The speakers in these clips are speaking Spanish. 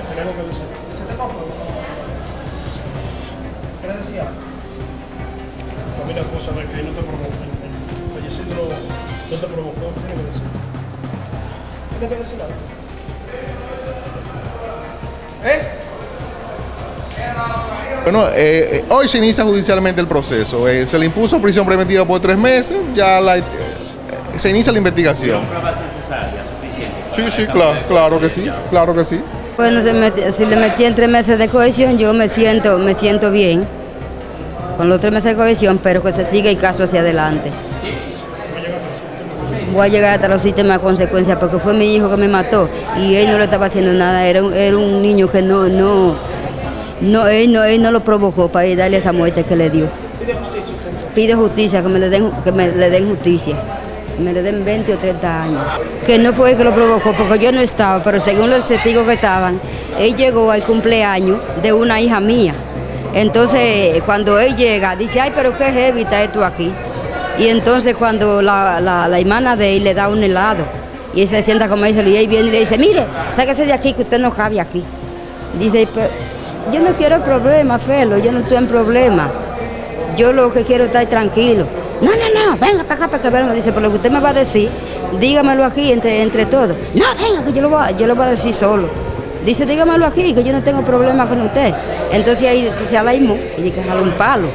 tengo que decir. ¿Se te cojo? ¿Qué le decía? Familia, cosa de que no te provocó. El fallecido no, no te provocó, tiene que decir. Tiene que decir algo. ¿Eh? Bueno, eh, hoy se inicia judicialmente el proceso. Eh, se le impuso prisión preventiva por tres meses, ya la, eh, se inicia la investigación. ¿Son pruebas necesarias, suficientes? Sí, sí, claro, claro que sí, claro que sí. Bueno, si le metí en tres meses de cohesión, yo me siento, me siento bien con los tres meses de cohesión, pero que se siga el caso hacia adelante. Voy a llegar hasta los sistemas de consecuencias porque fue mi hijo que me mató y él no le estaba haciendo nada, era un, era un niño que no, no, no, él no, él no lo provocó para darle esa muerte que le dio. Pide justicia, que me le den, que me le den justicia. Me le den 20 o 30 años. Que no fue él que lo provocó, porque yo no estaba, pero según los testigos que estaban, él llegó al cumpleaños de una hija mía. Entonces, cuando él llega, dice, ay, pero qué heavy está esto aquí. Y entonces cuando la, la, la hermana de él le da un helado, y él se sienta como dice, y él viene y le dice, mire, sáquese de aquí que usted no cabe aquí. Dice, pero yo no quiero problemas, Felo, yo no estoy en problema. Yo lo que quiero es estar tranquilo. Venga para acá para que veamos. Dice, por lo que usted me va a decir, dígamelo aquí entre, entre todos. No, venga, que yo lo, voy yo lo voy a decir solo. Dice, dígamelo aquí, que yo no tengo problema con usted. Entonces ahí se alaimó y dije, jaló un palo.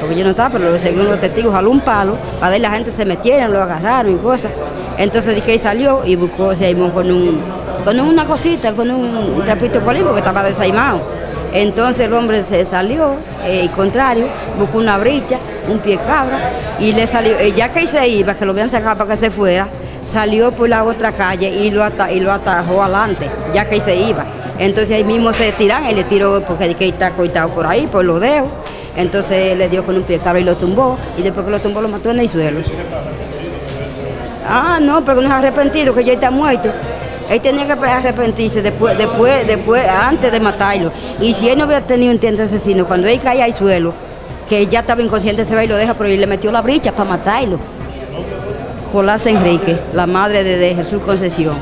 Porque yo no estaba, pero según los testigos, jaló un palo, para ver la gente se metieron, lo agarraron y cosas. Entonces dije, ahí salió y buscó, se aimó con, un, con una cosita, con un trapito colín, porque estaba desaimado. Entonces el hombre se salió, eh, contrario, buscó una bricha, un pie cabra, y le salió, eh, ya que se iba, que lo habían sacado para que se fuera, salió por la otra calle y lo, ata- y lo atajó adelante, ya que se iba. Entonces ahí mismo se tiran y le tiró, porque que está coitado por ahí, por los dedos. Entonces le dio con un pie cabra y lo tumbó, y después que lo tumbó lo mató en el suelo. Ah, no, pero no es arrepentido, que ya está muerto. Él tenía que arrepentirse después, después, después, antes de matarlo. Y si él no hubiera tenido un intento asesino, cuando él cae al suelo, que ya estaba inconsciente, se va y lo deja, pero él le metió la bricha para matarlo. Jolás Enrique, la madre de Jesús Concesión.